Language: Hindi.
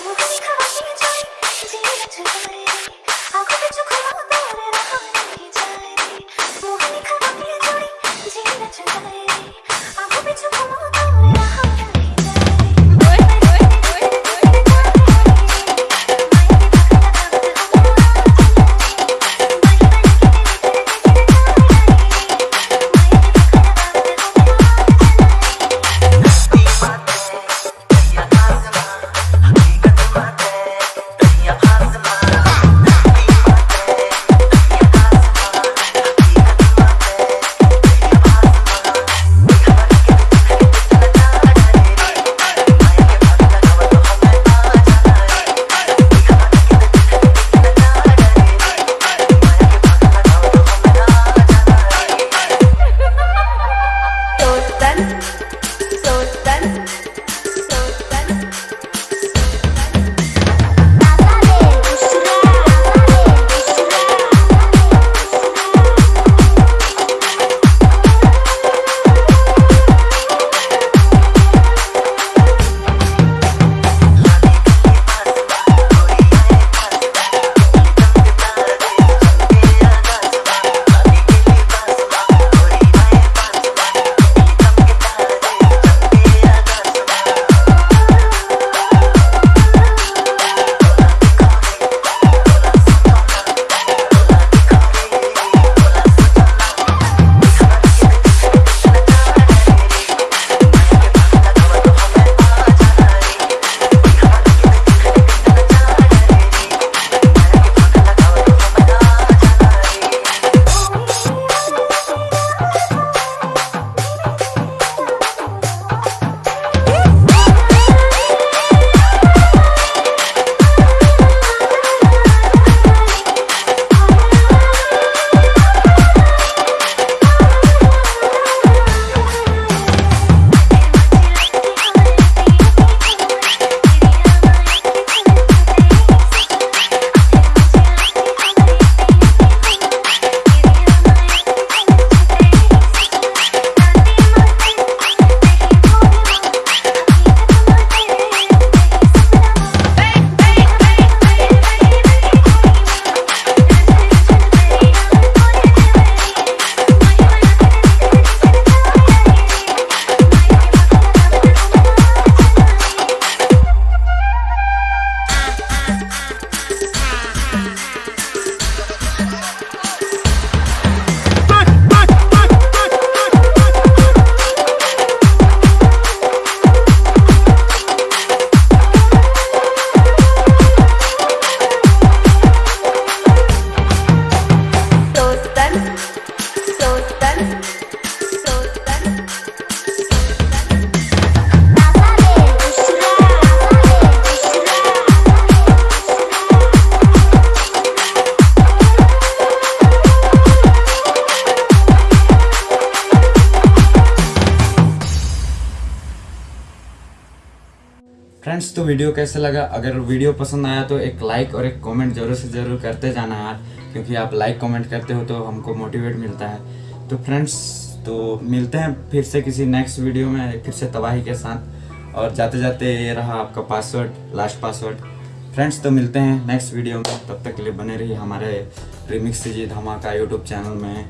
목이 가만히 져있 지가 죽어버리니 아구대 죽어버리라 फ्रेंड्स तो वीडियो कैसे लगा? अगर वीडियो पसंद आया तो एक लाइक और एक कमेंट ज़रूर से ज़रूर करते जाना यार, क्योंकि आप लाइक कमेंट करते हो तो हमको मोटिवेट मिलता है। तो फ्रेंड्स तो मिलते हैं फिर से किसी नेक्स्ट वीडियो में, फिर से तबाही के साथ। और जाते जाते ये रहा आपका पासवर्ड लास्ट पासवर्ड फ्रेंड्स तो मिलते हैं नेक्स्ट वीडियो में। तब तक के लिए बने रहिए हमारे रिमिक्स जी धमाका यूट्यूब चैनल में।